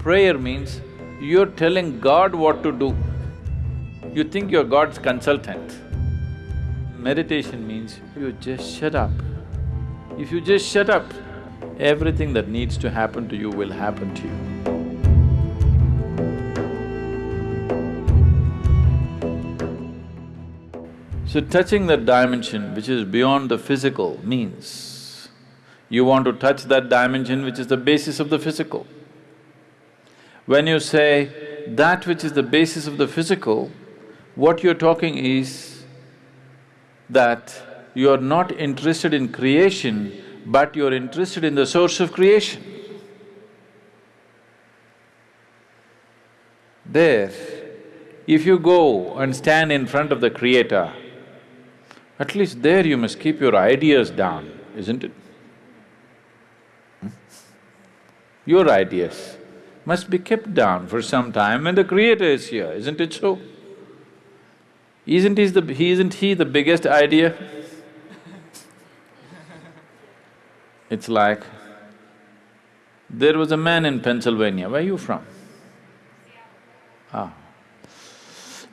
Prayer means you're telling God what to do. You think you're God's consultant. Meditation means you just shut up. If you just shut up, everything that needs to happen to you will happen to you. So touching that dimension which is beyond the physical means you want to touch that dimension which is the basis of the physical. When you say that which is the basis of the physical, what you're talking is that you're not interested in creation, but you're interested in the source of creation. There, if you go and stand in front of the creator, at least there you must keep your ideas down, isn't it? Hmm? Your ideas must be kept down for some time when the creator is here, isn't it so? Isn't he the… He isn't he the biggest idea? It's like, there was a man in Pennsylvania, where are you from? Ah.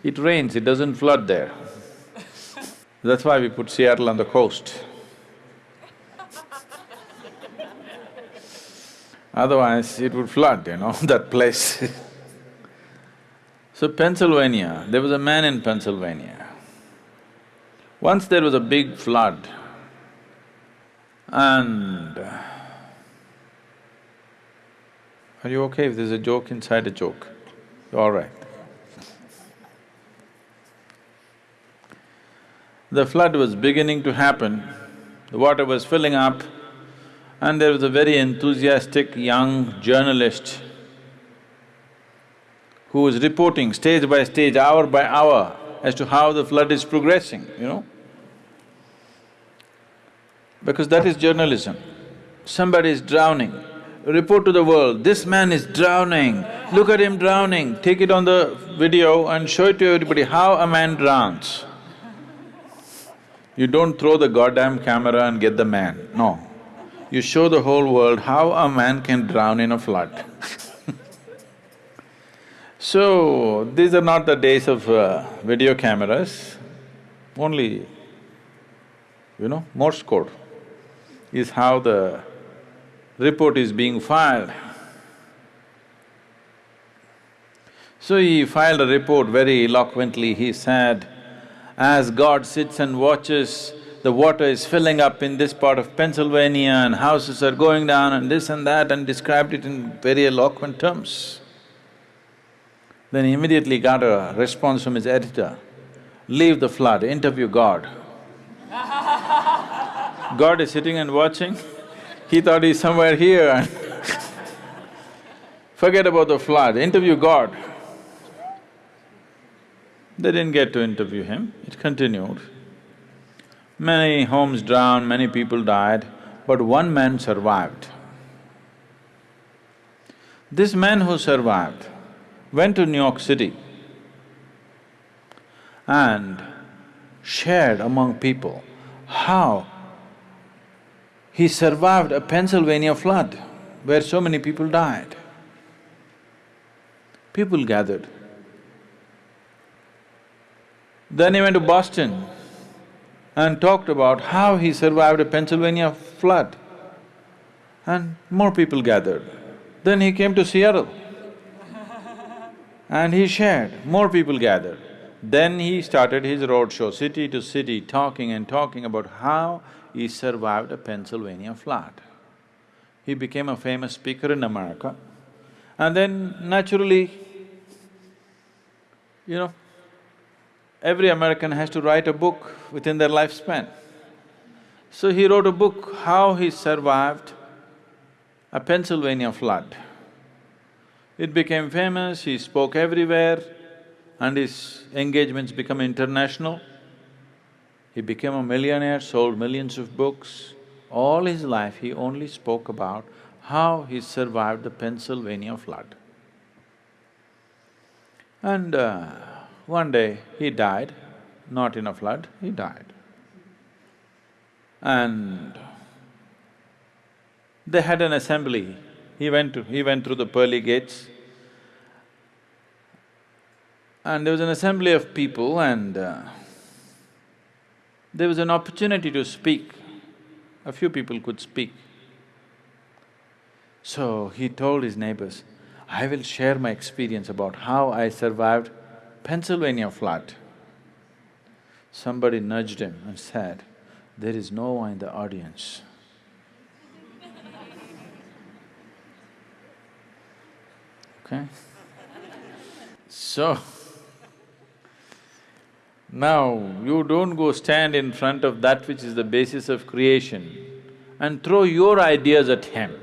It rains, it doesn't flood there. That's why we put Seattle on the coast. Otherwise, it would flood, you know, that place So Pennsylvania, there was a man in Pennsylvania. Once there was a big flood and… Are you okay if there's a joke inside a joke? You're All right. The flood was beginning to happen, the water was filling up and there was a very enthusiastic young journalist who was reporting stage by stage, hour by hour as to how the flood is progressing, you know. Because that is journalism. Somebody is drowning, report to the world, this man is drowning, look at him drowning, take it on the video and show it to everybody how a man drowns. You don't throw the goddamn camera and get the man, no. You show the whole world how a man can drown in a flood. So, these are not the days of uh, video cameras, only, you know, Morse code is how the report is being filed. So he filed a report very eloquently, he said, as God sits and watches, the water is filling up in this part of Pennsylvania and houses are going down and this and that and described it in very eloquent terms. Then he immediately got a response from his editor, leave the flood, interview God. God is sitting and watching, he thought he's somewhere here Forget about the flood, interview God. They didn't get to interview him, it continued. Many homes drowned, many people died, but one man survived. This man who survived went to New York City and shared among people how he survived a Pennsylvania flood where so many people died. People gathered. Then he went to Boston and talked about how he survived a Pennsylvania flood and more people gathered. Then he came to Seattle and he shared, more people gathered. Then he started his roadshow, city to city, talking and talking about how he survived a Pennsylvania flood. He became a famous speaker in America. And then naturally, you know, every American has to write a book within their lifespan. So he wrote a book, how he survived a Pennsylvania flood. It became famous, he spoke everywhere and his engagements became international. He became a millionaire, sold millions of books. All his life he only spoke about how he survived the Pennsylvania flood. And uh, one day he died, not in a flood, he died. And they had an assembly he went to… he went through the pearly gates and there was an assembly of people and uh, there was an opportunity to speak. A few people could speak. So he told his neighbors, I will share my experience about how I survived Pennsylvania flood. Somebody nudged him and said, there is Noah in the audience. Okay? So, now you don't go stand in front of that which is the basis of creation and throw your ideas at him.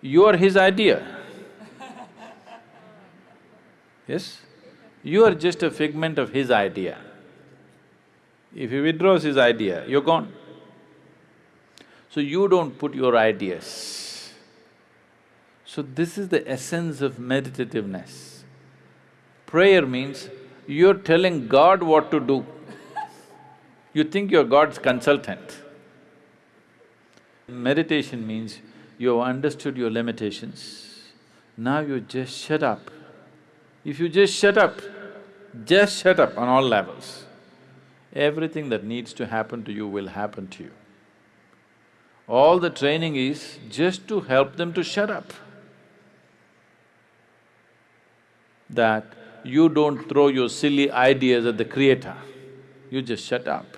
You are his idea. Yes? You are just a figment of his idea. If he withdraws his idea, you're gone. So you don't put your ideas. So this is the essence of meditativeness. Prayer means you're telling God what to do. You think you're God's consultant. Meditation means you have understood your limitations, now you just shut up. If you just shut up, just shut up on all levels, everything that needs to happen to you will happen to you. All the training is just to help them to shut up. That you don't throw your silly ideas at the creator, you just shut up.